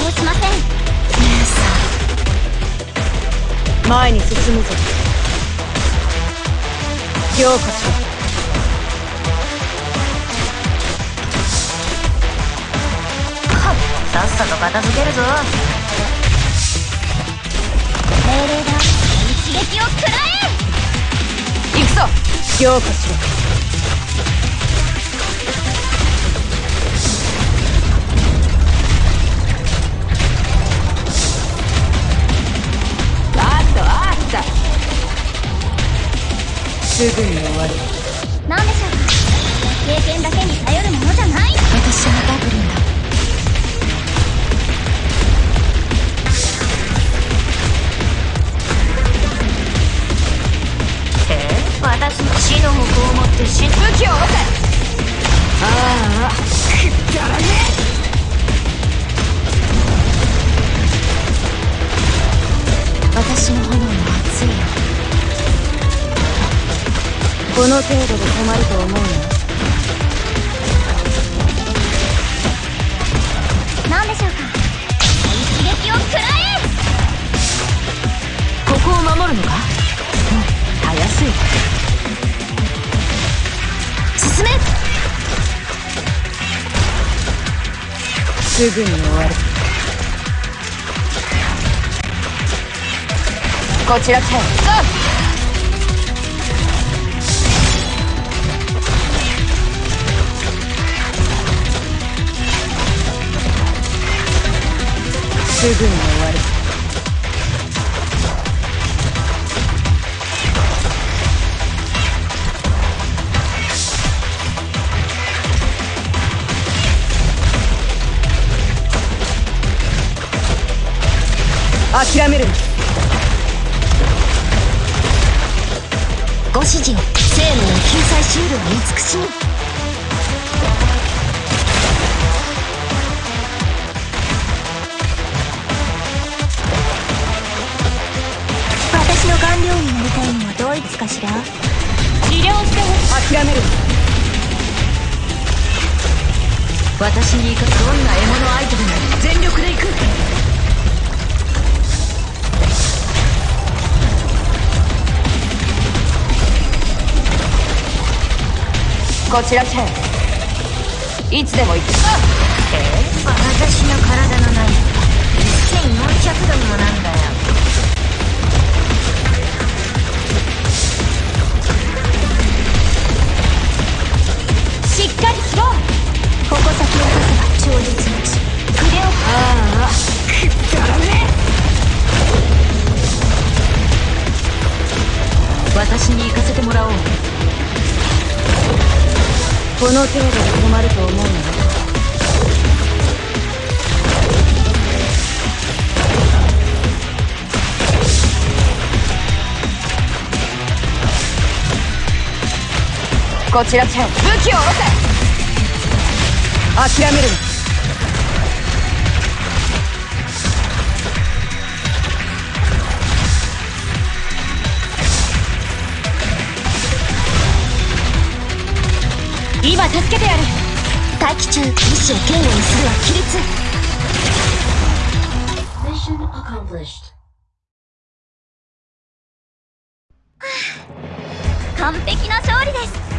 動しません。姉さん。前に進むぞ。こそ。と片付けるぞ。命令だ。一撃を食らえ。行くぞ。うすぐに終わる。何でしょうか？経験だけに頼るものじゃない。私はダブリンだ。え？私の死の矛を持って死ぬ武器をせああくだらね。私の炎も熱い。よこの程度で止まると思うな何でしょうか？一撃を食らえここを守るのか？うん。たやすい進め。すぐに終わるこちらチェンすぐに終わる。諦めるご指示を。生命救済シールをになりたいのはどいつかしら？治療して諦めるな私に生かすどんな獲物相手でも全力で行く。こちらチェンいつでも行く。え？私の体の内1400度にもなんだよ私に行かせてもらおう。この程度で止まると思うなこちらチェン武器を下ろせ。諦めるな。今助けてやる。待機中。意志を堅固にするは規律 Mission accomplished. 完璧な勝利です